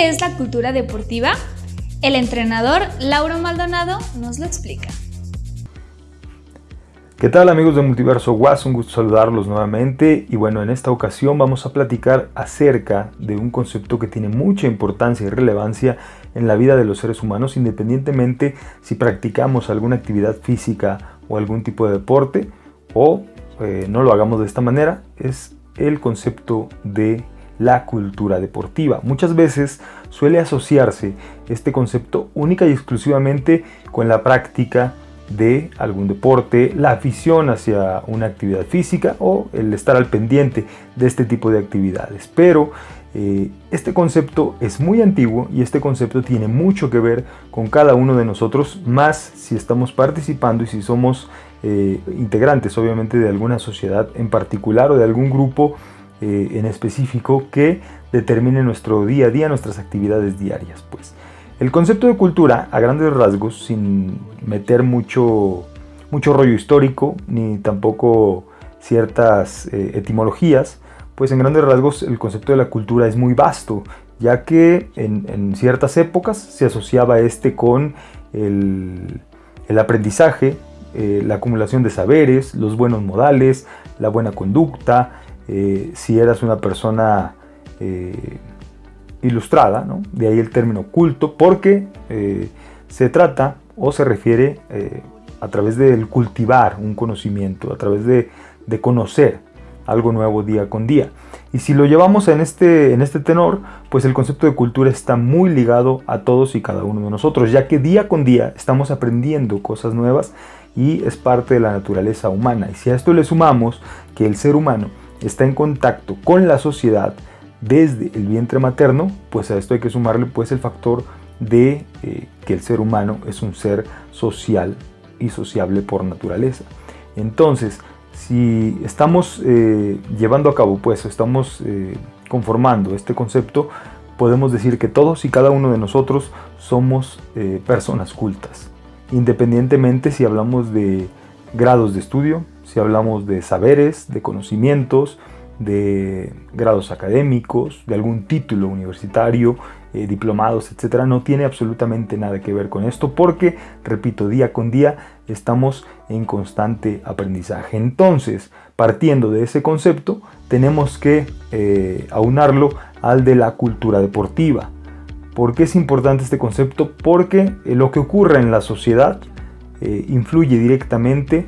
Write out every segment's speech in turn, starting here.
¿Qué es la cultura deportiva? El entrenador Lauro Maldonado nos lo explica. ¿Qué tal amigos de Multiverso Was? Un gusto saludarlos nuevamente y bueno, en esta ocasión vamos a platicar acerca de un concepto que tiene mucha importancia y relevancia en la vida de los seres humanos independientemente si practicamos alguna actividad física o algún tipo de deporte o eh, no lo hagamos de esta manera, es el concepto de la cultura deportiva. Muchas veces suele asociarse este concepto única y exclusivamente con la práctica de algún deporte, la afición hacia una actividad física o el estar al pendiente de este tipo de actividades. Pero eh, este concepto es muy antiguo y este concepto tiene mucho que ver con cada uno de nosotros, más si estamos participando y si somos eh, integrantes obviamente de alguna sociedad en particular o de algún grupo eh, en específico que determine nuestro día a día, nuestras actividades diarias. Pues. El concepto de cultura, a grandes rasgos, sin meter mucho, mucho rollo histórico, ni tampoco ciertas eh, etimologías, pues en grandes rasgos el concepto de la cultura es muy vasto, ya que en, ciertas épocas se asociaba este con el, aprendizaje, eh, la acumulación de saberes, los buenos modales, la buena conducta, eh, si eras una persona ilustrada, de ahí el término culto, porque eh, se trata o se refiere eh, a través del cultivar un conocimiento, a través de, conocer algo nuevo día con día. Y si lo llevamos en este, en este tenor, pues el concepto de cultura está muy ligado a todos y cada uno de nosotros, ya que día con día estamos aprendiendo cosas nuevas y es parte de la naturaleza humana. Y si a esto le sumamos que el ser humano está en contacto con la sociedad, desde el vientre materno, pues a esto hay que sumarle pues el factor de eh, que el ser humano es un ser social y sociable por naturaleza. Entonces, si estamos eh, llevando a cabo pues estamos eh, conformando este concepto, podemos decir que todos y cada uno de nosotros somos personas cultas, independientemente si hablamos de grados de estudio, si hablamos de saberes, de conocimientos, de grados académicos, de algún título universitario, eh, diplomados, etcétera, no tiene absolutamente nada que ver con esto porque, repito, día con día estamos en constante aprendizaje. Entonces, partiendo de ese concepto, tenemos que eh, aunarlo al de la cultura deportiva. ¿Por qué es importante este concepto? Porque eh, lo que ocurre en la sociedad influye directamente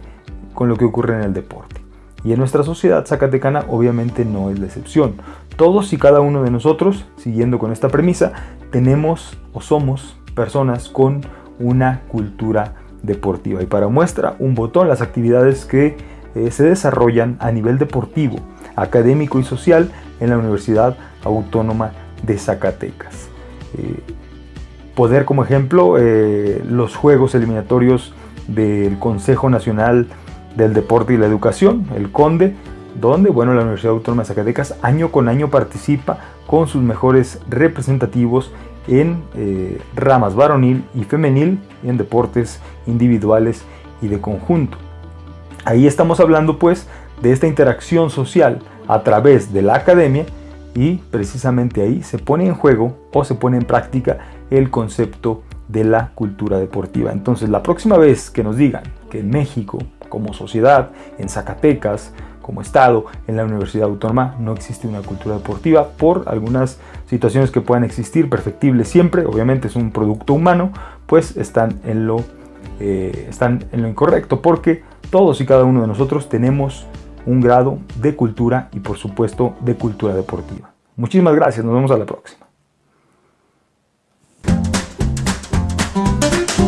con lo que ocurre en el deporte. Y en nuestra sociedad zacatecana obviamente no es la excepción. Todos y cada uno de nosotros, siguiendo con esta premisa, tenemos o somos personas con una cultura deportiva. Y para muestra, un botón, las actividades que eh, se desarrollan a nivel deportivo, académico y social en la Universidad Autónoma de Zacatecas. Eh, poder como ejemplo eh, los Juegos Eliminatorios del Consejo Nacional del Deporte y la Educación, el CONDE, donde bueno, la Universidad Autónoma de Zacatecas año con año participa con sus mejores representativos en eh, ramas varonil y femenil en deportes individuales y de conjunto. Ahí estamos hablando pues de esta interacción social a través de la academia y precisamente ahí se pone en juego o se pone en práctica el concepto de la cultura deportiva. Entonces la próxima vez que nos digan que en México como sociedad, en Zacatecas, como Estado, en la Universidad Autónoma, no existe una cultura deportiva por algunas situaciones que puedan existir, perfectibles siempre, obviamente es un producto humano, pues están en lo, eh, están en lo incorrecto, porque todos y cada uno de nosotros tenemos un grado de cultura y por supuesto de cultura deportiva. Muchísimas gracias, nos vemos a la próxima.